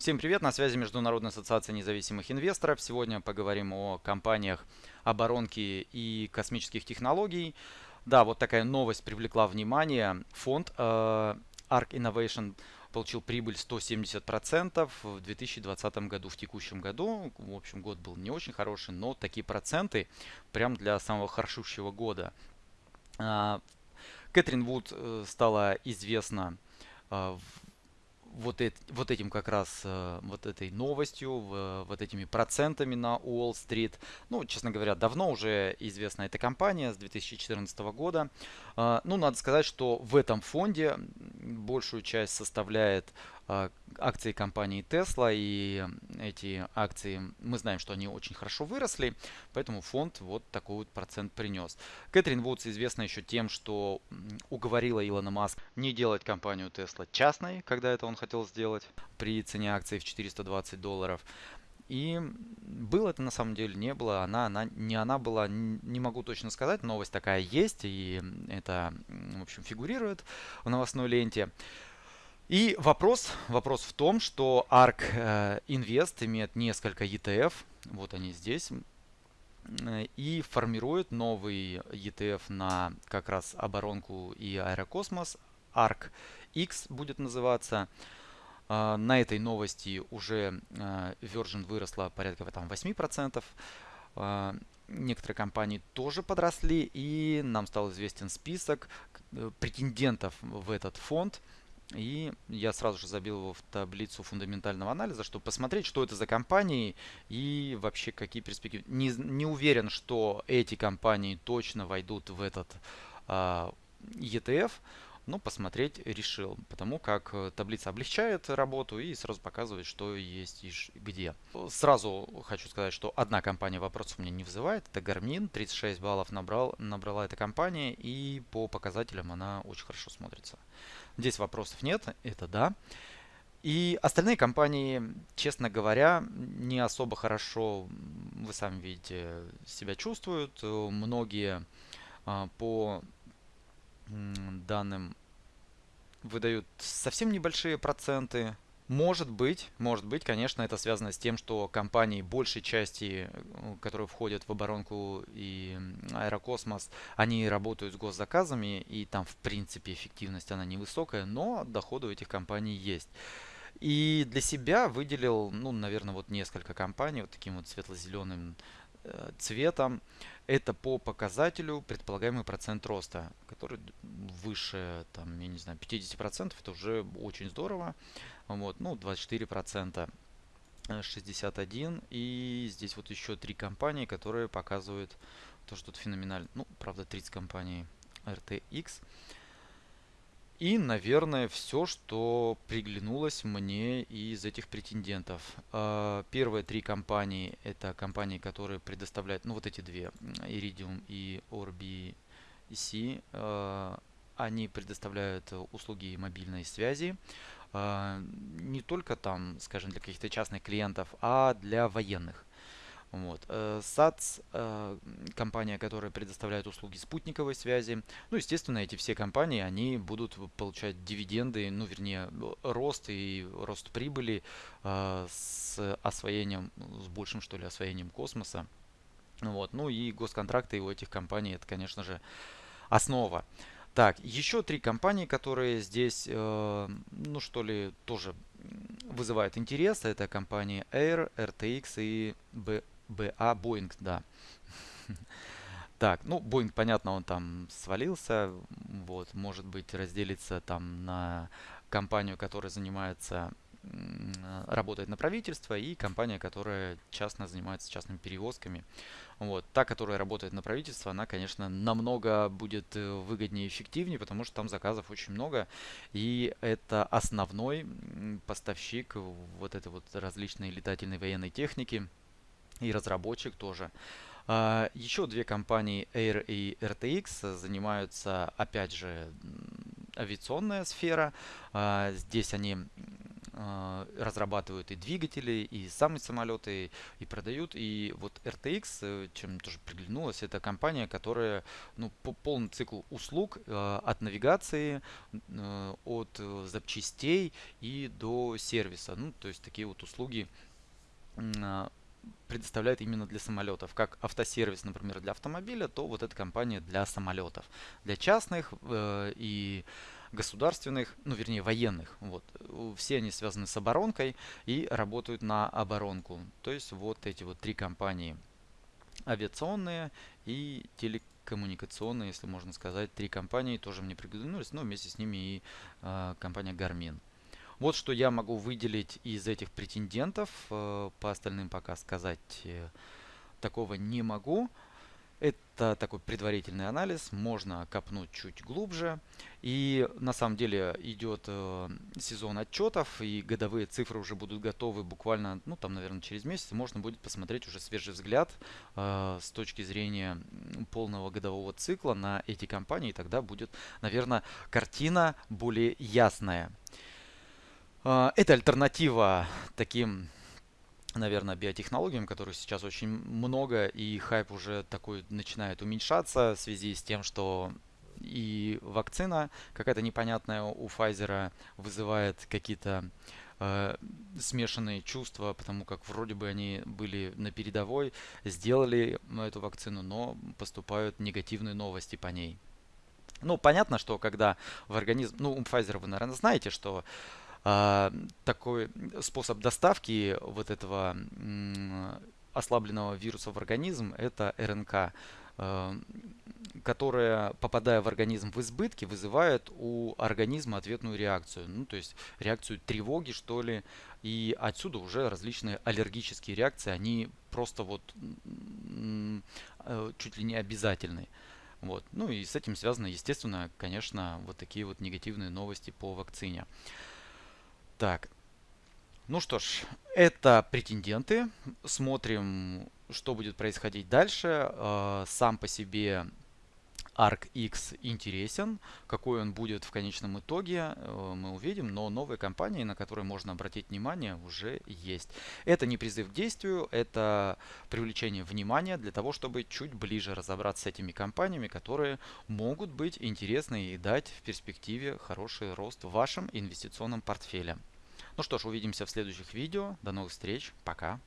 Всем привет, на связи Международная ассоциация независимых инвесторов. Сегодня поговорим о компаниях оборонки и космических технологий. Да, вот такая новость привлекла внимание. Фонд э, ARK Innovation получил прибыль 170% в 2020 году, в текущем году. В общем, год был не очень хороший, но такие проценты прям для самого хорошущего года. Э, Кэтрин Вуд э, стала известна э, вот, это, вот этим как раз, э, вот этой новостью, вот этими процентами на Уолл-стрит. Ну, честно говоря, давно уже известна эта компания с 2014 года. А, ну, надо сказать, что в этом фонде большую часть составляет акции компании Tesla, и эти акции, мы знаем, что они очень хорошо выросли, поэтому фонд вот такой вот процент принес. Кэтрин Вудс известна еще тем, что уговорила Илона Маск не делать компанию Tesla частной, когда это он хотел сделать, при цене акций в 420 долларов. И было это на самом деле, не было. Она, она, не она была, не могу точно сказать. Новость такая есть, и это, в общем, фигурирует в новостной ленте. И вопрос, вопрос в том, что ARK э, Invest имеет несколько ETF, вот они здесь, э, и формирует новый ETF на как раз оборонку и аэрокосмос. ARK X будет называться. Э, на этой новости уже Virgin выросла порядка там, 8%. Некоторые компании тоже подросли, и нам стал известен список претендентов в этот фонд – и я сразу же забил его в таблицу фундаментального анализа, чтобы посмотреть, что это за компании и вообще какие перспективы. Не, не уверен, что эти компании точно войдут в этот а, ETF, но посмотреть решил, потому как э, таблица облегчает работу и сразу показывает, что есть и где. Сразу хочу сказать, что одна компания вопросов меня не вызывает, это Garmin, 36 баллов набрал, набрала эта компания и по показателям она очень хорошо смотрится. Здесь вопросов нет, это да. И остальные компании, честно говоря, не особо хорошо, вы сами видите, себя чувствуют. Многие а, по данным выдают совсем небольшие проценты. Может быть, может быть, конечно, это связано с тем, что компании большей части, э, которые входят в оборонку и аэрокосмос, они работают с госзаказами, и там, в принципе, эффективность она невысокая, но доходы у этих компаний есть. И для себя выделил, ну, наверное, вот несколько компаний вот таким вот светло-зеленым Э, цветом. Это по показателю предполагаемый процент роста, который выше, там, я не знаю, 50%. Это уже очень здорово. Вот, ну, 24%. 61 э, и здесь вот еще три компании, которые показывают то, что тут феноменально. Ну, правда, 30 компаний RTX. И, наверное, все, что приглянулось мне из этих претендентов. А, первые три компании – это компании, которые предоставляют, ну вот эти две, Iridium и ORBC. А, они предоставляют услуги мобильной связи. А, не только там, скажем, для каких-то частных клиентов, а для военных. Вот. САЦ, э, э, компания, которая предоставляет услуги спутниковой связи. Ну, естественно, эти все компании, они будут получать дивиденды, ну, вернее, рост и рост прибыли э, с освоением, с большим, что ли, освоением космоса. Вот. Ну и госконтракты у этих компаний, это, конечно же, основа. Так, еще три компании, которые здесь, ну что ли, тоже вызывают интерес. Это компании Air, RTX и БА Боинг, да. Так, ну, Боинг, понятно, он там свалился. Вот, может быть, разделится там на компанию, которая занимается, работает на правительство, и компания, которая частно занимается частными перевозками. Вот, та, которая работает на правительство, она, конечно, намного будет э, выгоднее и эффективнее, потому что там заказов очень много, и это основной поставщик вот этой вот различной летательной военной техники и разработчик тоже. А, еще две компании Air и RTX занимаются, опять же, авиационная сфера. А, здесь они э, разрабатывают и двигатели, и сами самолеты, и продают. И вот RTX, э, чем тоже приглянулась, это компания, которая ну, по полный цикл услуг э, от навигации, э, от запчастей и до сервиса. Ну, то есть такие вот услуги предоставляет именно для самолетов. Как автосервис, например, для автомобиля, то вот эта компания для самолетов. Для частных э, и государственных, ну вернее военных. Вот. Все они связаны с оборонкой и работают на оборонку. То есть вот эти вот три компании. Авиационные и телекоммуникационные, если можно сказать. Три компании тоже мне приглянулись, но вместе с ними и э, компания Garmin. Вот что я могу выделить из этих претендентов. Э, по остальным пока сказать э, такого не могу. Это такой предварительный анализ, можно копнуть чуть глубже. И на самом деле идет э, сезон отчетов, и годовые цифры уже будут готовы буквально, ну там, наверное, через месяц. Можно будет посмотреть уже свежий взгляд э, с точки зрения полного годового цикла на эти компании. И тогда будет, наверное, картина более ясная. А, это альтернатива таким, наверное, биотехнологиям, которых сейчас очень много, и хайп уже такой начинает уменьшаться в связи с тем, что и вакцина какая-то непонятная у Pfizer вызывает какие-то э, смешанные чувства, потому как вроде бы они были на передовой, сделали эту вакцину, но поступают негативные новости по ней. Ну, понятно, что когда в организм... Ну, у Pfizer вы, наверное, знаете, что такой способ доставки вот этого ослабленного вируса в организм это РНК, а, которая, попадая в организм в избытке, вызывает у организма ответную реакцию. Ну, то есть реакцию тревоги, что ли. И отсюда уже различные аллергические реакции, они просто вот э, чуть ли не обязательны. Вот. Ну и с этим связано, естественно, конечно, вот такие вот негативные новости по вакцине. Так. Ну что ж, это претенденты. Смотрим, что будет происходить дальше. А, сам по себе Arc X интересен. Какой он будет в конечном итоге, э, мы увидим. Но новые компании, на которые можно обратить внимание, уже есть. Это не призыв к действию, это привлечение внимания для того, чтобы чуть ближе разобраться с этими компаниями, которые могут быть интересны и дать в перспективе хороший рост в вашем инвестиционном портфеле. Ну что ж, увидимся в следующих видео. До новых встреч. Пока.